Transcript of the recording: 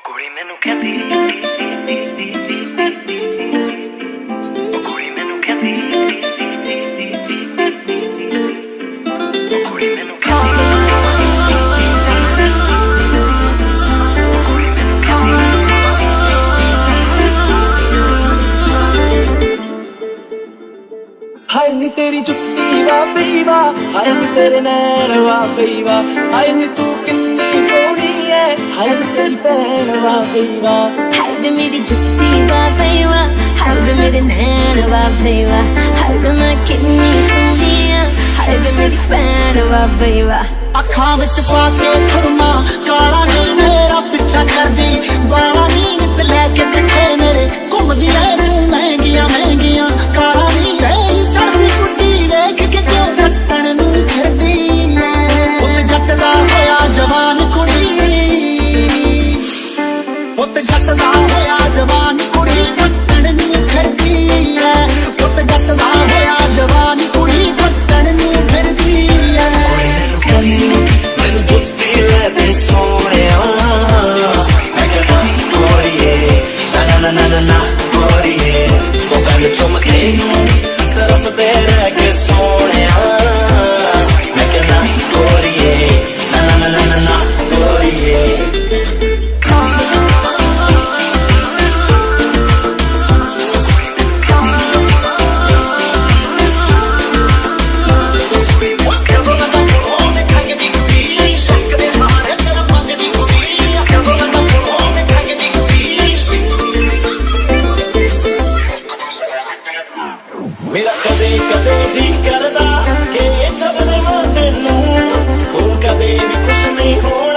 ਉਹ ਕੁੜੀ ਮੈਨੂੰ ਕਹਿੰਦੀ ਉਹ ਕੁੜੀ ਮੈਨੂੰ ਕਹਿੰਦੀ ਹਾਏ ਨੀ ਤੇਰੀ ਜੁੱਤੀ ਵਾ ਬਈ ਵਾ ਹਾਏ ਨੀ ਤੇਰੇ ਨੈਣ ਵਾ ਬਈ ਵਾ ਹਾਏ ਨੀ ਤੂੰ ਕਿੰਨੀ ਹਾਏ ਨੀ ਤੇਰੀ ਭੈਣ ਵਾ ਬਈ ਹਾਏ ਵੇ ਮੇਰੀ ਜੁੱਤੀ ਵਾ ਪਈਵਾ ਹਾਏ ਵੇ ਮੇਰੇ ਨੈਣ ਵਾ ਪਈਵਾ ਹਾਏ ਵੇ ਮੈਂ ਕਿੰਨੀ ਸੋਹਣੀ ਆ ਹਾਏ ਵੇ ਮੇਰੀ ਭੈਣ ਵਾ ਪਈਵਾ ਅੱਖਾਂ ਵਿੱਚ ਪਾ ਕੇ ਸੁਰਮਾ, ਕਾਲਾ ਨੀ ਮੇਰਾ ਪਿੱਛਾ ਕਰਦੀ ਬਾਲਾ ਨੀ ਨਿੱਤ ਲੈ ਕੇ ਪਿੱਛੇ ਮੇਰੇ ਘੁੰਮਦੀ ਐ ਪੁੱਤ ਛੱਟਦਾ ਹੋਇਆ ਜਵਾਨ ਮੇਰਾ ਕਦੇ ਕਦੇ ਜੀ ਕਰਦਾ ਕਿ ਛੱਡ ਦੇਵਾਂ ਤੈਨੂੰ। ਤੂੰ ਕਦੇ ਵੀ ਖੁਸ਼ ਨਹੀਂ ਹੋ